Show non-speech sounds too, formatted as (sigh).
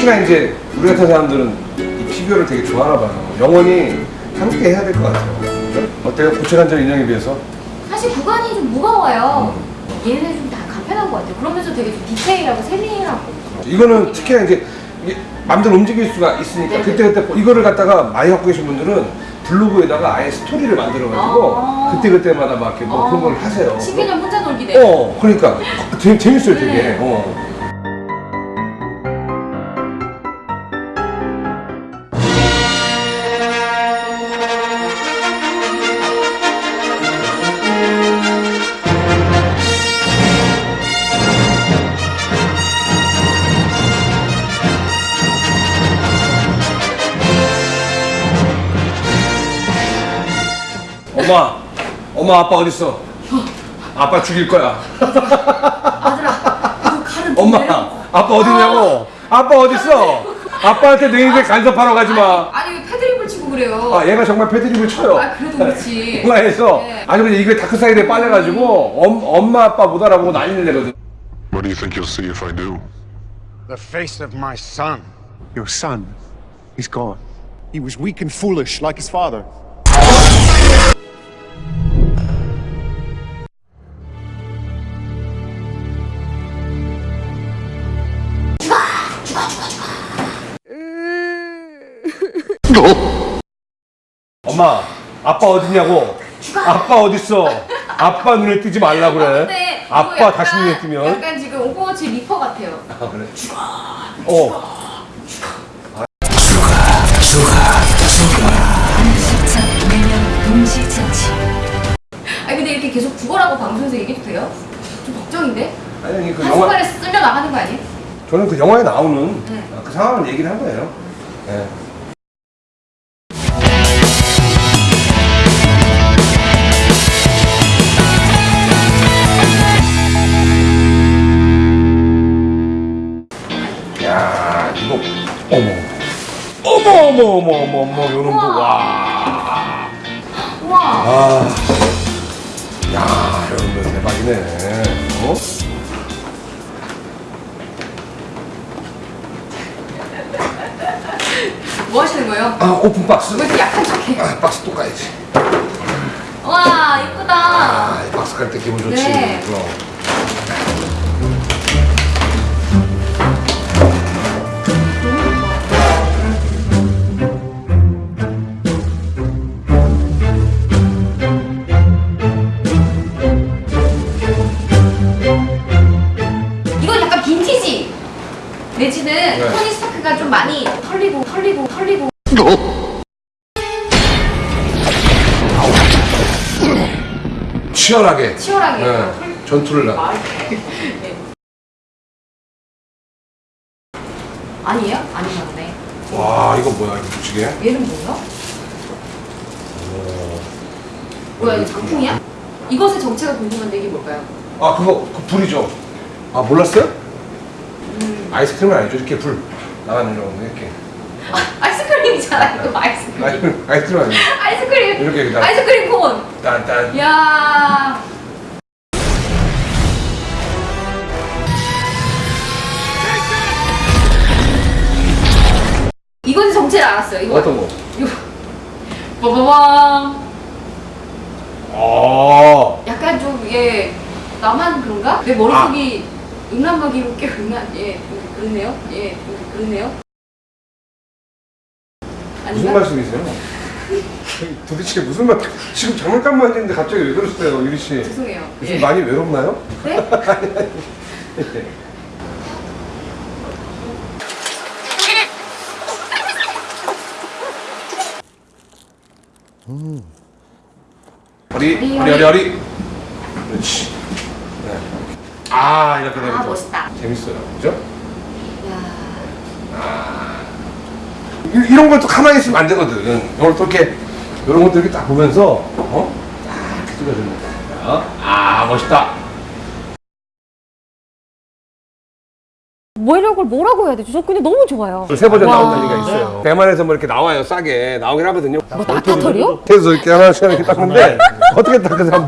특히나 이제 우리 같은 사람들은 이 피규어를 되게 좋아하나 봐요. 영원히 함께 해야 될 것 같아요. 어때요? 고체관절 인형에 비해서? 사실 구간이 좀 무거워요. 얘네는 좀 다 간편한 것 같아요. 그러면서 되게 좀 디테일하고 세밀하고. 이거는 특히나 이제 마음대로 움직일 수가 있으니까 네네. 그때그때 뭐 이거를 갖다가 많이 갖고 계신 분들은 블로그에다가 아예 스토리를 만들어가지고 아. 그때그때마다 막 이렇게 뭐 그런 걸 하세요. 12년 혼자 놀기네. 어, 그러니까 재, 재밌어요 되게. 네. 어. 엄마, 엄마 아빠 어디 있어? 아빠 죽일 거야. 아들아, 이거 칼은 엄마, 좀 아빠 어디냐고? 아빠 어디 있어? 아빠한테 내 인생 간섭하러 가지 마. 아니 왜 패드립을 치고 그래요? 아, 얘가 정말 패드립을 쳐요. 아, 그래도 그렇지. (laughs) 영화에서 네. 아주 그냥 이게 다크사이드에 빠져가지고 엄, 엄마 아빠 못 알아보고 난리를 내거든. What do you think you'll see if I do? The face of my son. Your son, he's gone. He was weak and foolish like his father. 엄마, 아빠 어디냐고? 아빠 어디 있어? 아빠 눈에 띄지 말라 그래. 근데 이거 아빠 약간- 다시 눈에 띄면. 약간 지금 오버워치 리퍼 같아요. 아, 그래. 어. 아니 근데 이렇게 계속 죽어라고 방송에서 얘기해도 돼요? 좀 걱정인데? 아니 그 영화 한순간에 쓸려 나가는 거 아니에요? 저는 그 영화에 나오는 네. 그 상황을 얘기를 한 거예요. 네. 어머 어머 어머 어머 어머 어머 요런 거와 우와. 아, 야, 여러분들 대박이네. 어? 뭐 하시는 거예요? 아, 오픈 박스. 왜 이렇게 약한 척해? 아, 박스 또 까야지. 와 이쁘다. 아, 이 박스 깔때 기분 좋지. 네. 그럼. 내지는 네. 토니 스타크가 좀 많이 털리고 털리고 털리고. 치열하게. 치열하게. 네, 전투를 나. 아니에요? 아니셨네. 와, 이거 뭐야, 이거 무지개? 얘는 뭐야? 뭐야 이거 작품이야? 이것의 정체가 궁금한데 이게 뭘까요? 아, 그거, 그 불이죠. 아, 몰랐어요? 음. 아이스크림은 아니죠. 이렇게 불 나가는 거 이렇게. 아, 아이스크림이잖아 이거 아이스크림. 아이스크림, 아이스크림 아니에요. 아이스크림. 이렇게 나- 아이스크림 콘. 딴딴. 야. 이건 정체를 알았어요. 이거 어떤 거? 이거 빠바밤. 아, 약간 좀예 나만 그런가? 내 머릿속이 음란마귀로 깨어난 예 그러네요. 예 그러네요. 무슨 아닌가? 말씀이세요? (laughs) 도대체 무슨 말? 지금 장난감만 했는데 갑자기 왜 그러세요, 유리 씨? 죄송해요. 요즘 예. 많이 외롭나요? 네? 허리, 허리, 허리, 허리, 허리. 그렇지. 네. 아, 이렇게 되면 아또 멋있다. 재밌어요, 그죠? 야. 이- 이런 걸 또 가만히 있으면 안 되거든. 이걸 또 이렇게 이런 것들 이렇게 딱 보면서 어? 딱 찍어주는 거야. 아, 멋있다. 뭐 이런 걸 뭐라고 해야 되죠? 저 근데 너무 좋아요. 세 버전 와. 나온다는 얘기가 있어요. 대만에서 뭐 이렇게 나와요, 싸게 나오긴 하거든요. 뭐 나타털이요? 그래서 이렇게 하나씩 이렇게 닦는데 어떻게 닦으세요?